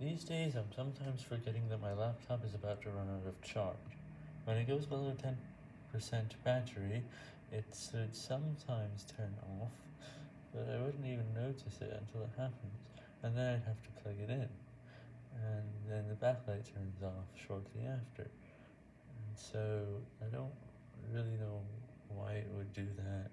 These days I'm sometimes forgetting that my laptop is about to run out of charge. When it goes below 10% battery, it should sometimes turn off, but I wouldn't even notice it until it happens, and then I'd have to plug it in, and then the backlight turns off shortly after, and so I don't really know why it would do that.